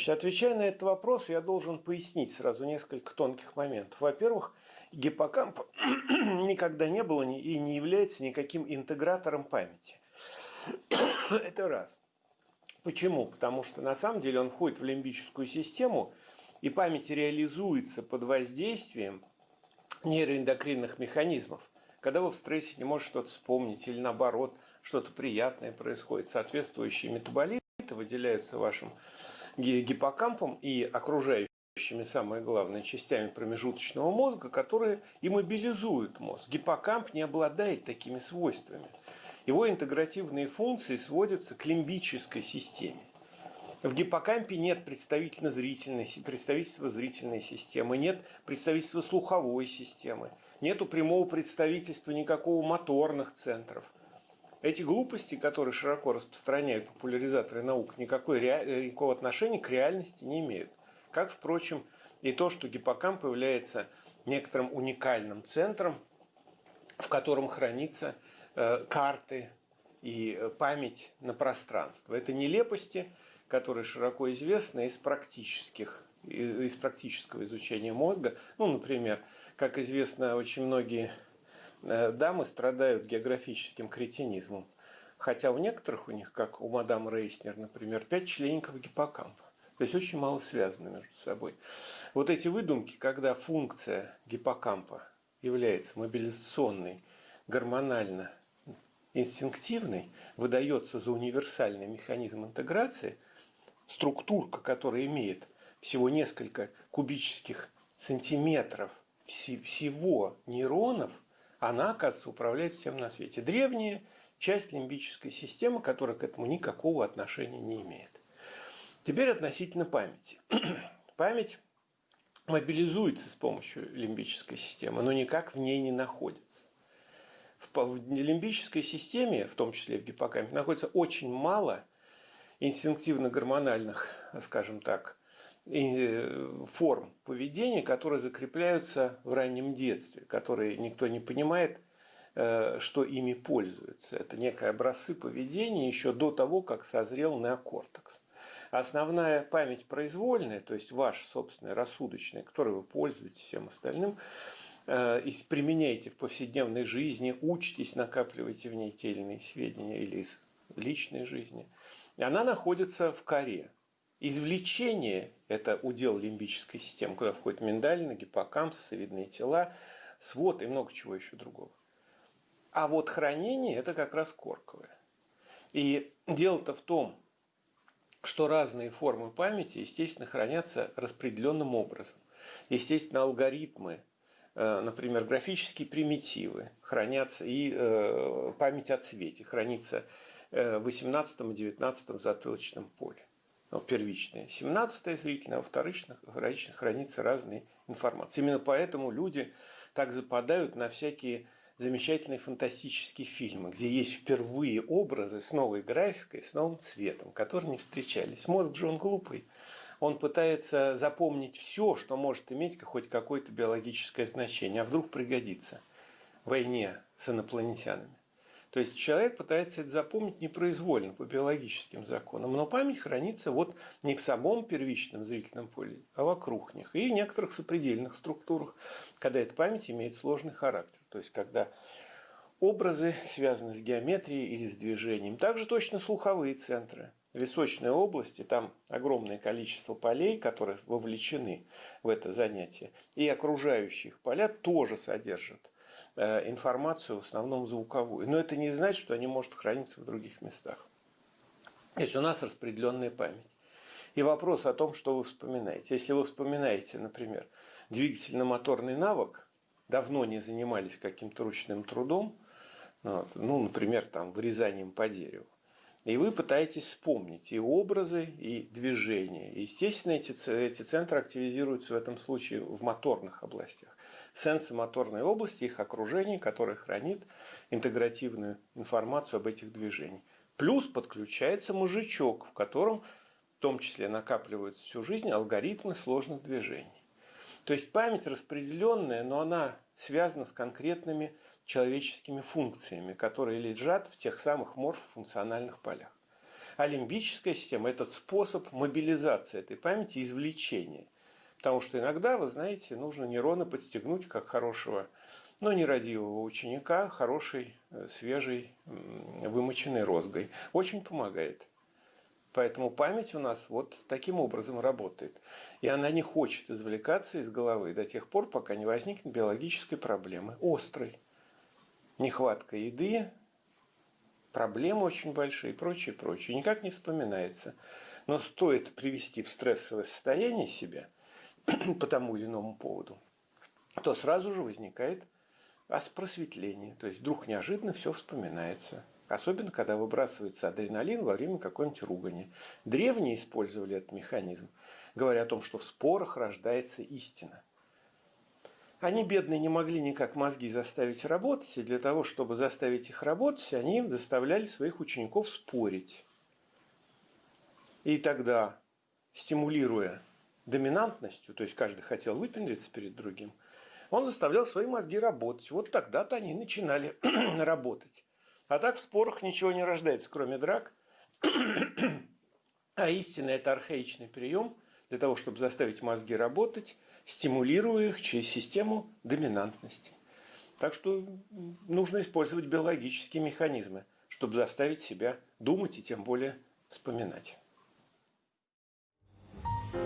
Значит, отвечая на этот вопрос, я должен пояснить сразу несколько тонких моментов. Во-первых, гиппокамп никогда не был и не является никаким интегратором памяти. Это раз. Почему? Потому что на самом деле он входит в лимбическую систему, и память реализуется под воздействием нейроэндокринных механизмов. Когда вы в стрессе не можете что-то вспомнить или наоборот, что-то приятное происходит, соответствующие метаболиты выделяются вашим гиппокампом и окружающими, самое главное, частями промежуточного мозга, которые иммобилизуют мозг. Гиппокамп не обладает такими свойствами. Его интегративные функции сводятся к лимбической системе. В гиппокампе нет представительно-зрительной, представительства зрительной системы, нет представительства слуховой системы, нету прямого представительства никакого моторных центров. Эти глупости, которые широко распространяют популяризаторы наук, никакой, э, никакого отношения к реальности не имеют. Как, впрочем, и то, что гиппокамп является некоторым уникальным центром, в котором хранится э, карты и э, память на пространство. Это нелепости, которые широко известны из практических из практического изучения мозга. Ну, например, как известно, очень многие дамы страдают географическим кретинизмом. Хотя у некоторых у них, как у мадам Рейснер, например, пять членников гиппокампа. То есть очень мало связаны между собой. Вот эти выдумки, когда функция гиппокампа является мобилизационной, гормонально инстинктивной, выдается за универсальный механизм интеграции – структурка, которая имеет всего несколько кубических сантиметров всего нейронов, она, оказывается, управляет всем на свете. Древняя часть лимбической системы, которая к этому никакого отношения не имеет. Теперь относительно памяти. Память мобилизуется с помощью лимбической системы, но никак в ней не находится. В лимбической системе, в том числе в гиппокампе, находится очень мало инстинктивно-гормональных, скажем так, форм поведения, которые закрепляются в раннем детстве, которые никто не понимает, э, что ими пользуются. Это некие образцы поведения еще до того, как созрел неокортекс. Основная память произвольная, то есть ваша собственная рассудочная, которой вы пользуетесь всем остальным, э, и применяете в повседневной жизни, учитесь, накапливаете в ней те или иные сведения или из личной жизни – она находится в коре. Извлечение – это удел лимбической системы, куда входит миндалина, гиппокамп, сосцевидные тела, свод и много чего еще другого. А вот хранение – это как раз корковое. И дело-то в том, что разные формы памяти, естественно, хранятся распределенным образом. Естественно, алгоритмы, э, например, графические примитивы хранятся, и э, память о цвете хранится в 18-19 затылочном поле. Ну, первичное 17 зрительное, а во вторичных, хранится разные информации. Именно поэтому люди так западают на всякие замечательные фантастические фильмы, где есть впервые образы с новой графикой, с новым цветом, которые не встречались. Мозг же он глупый. Он пытается запомнить все, что может иметь хоть какое-то биологическое значение, а вдруг пригодится в войне с инопланетянами. То есть человек пытается это запомнить непроизвольно по биологическим законам, но память хранится вот не в самом первичном зрительном поле, а вокруг них и в некоторых сопредельных структурах, когда эта память имеет сложный характер. То есть когда образы связаны с геометрией или с движением. Также точно слуховые центры. Височной области, там огромное количество полей, которые вовлечены в это занятие, и окружающих поля тоже содержат информацию, в основном звуковую. Но это не значит, что они может храниться в других местах. То есть у нас распределенная память. И вопрос о том, что вы вспоминаете. Если вы вспоминаете, например, двигательно-моторный навык, давно не занимались каким-то ручным трудом, вот, ну, например, там, вырезанием по дереву, и вы пытаетесь вспомнить и образы, и движения. естественно, эти, эти центры активизируются в этом случае в моторных областях. Сенсомоторной области, их окружение, которое хранит интегративную информацию об этих движениях. Плюс подключается мужичок, в котором в том числе накапливаются всю жизнь алгоритмы сложных движений. То есть память распределенная, но она связана с конкретными человеческими функциями, которые лежат в тех самых морфофункциональных полях. А лимбическая система – это способ мобилизации этой памяти, извлечения. Потому что иногда, вы знаете, нужно нейроны подстегнуть как хорошего, но нерадивого ученика, хорошей, э, свежей, вымоченной розгой. Очень помогает. Поэтому память у нас вот таким образом работает. И она не хочет извлекаться из головы до тех пор, пока не возникнет биологической проблемы, острой. Нехватка еды, проблемы очень большие и прочее, прочее. Никак не вспоминается. Но стоит привести в стрессовое состояние себя по тому или иному поводу, то сразу же возникает просветление. То есть вдруг неожиданно все вспоминается. Особенно, когда выбрасывается адреналин во время какой-нибудь ругани. Древние использовали этот механизм, говоря о том, что в спорах рождается истина. Они, бедные, не могли никак мозги заставить работать, и для того, чтобы заставить их работать, они заставляли своих учеников спорить. И тогда, стимулируя доминантностью, то есть каждый хотел выпендриться перед другим, он заставлял свои мозги работать. Вот тогда-то они начинали работать. А так в спорах ничего не рождается, кроме драк. А истина – это архаичный прием для того, чтобы заставить мозги работать, стимулируя их через систему доминантности. Так что нужно использовать биологические механизмы, чтобы заставить себя думать и тем более вспоминать.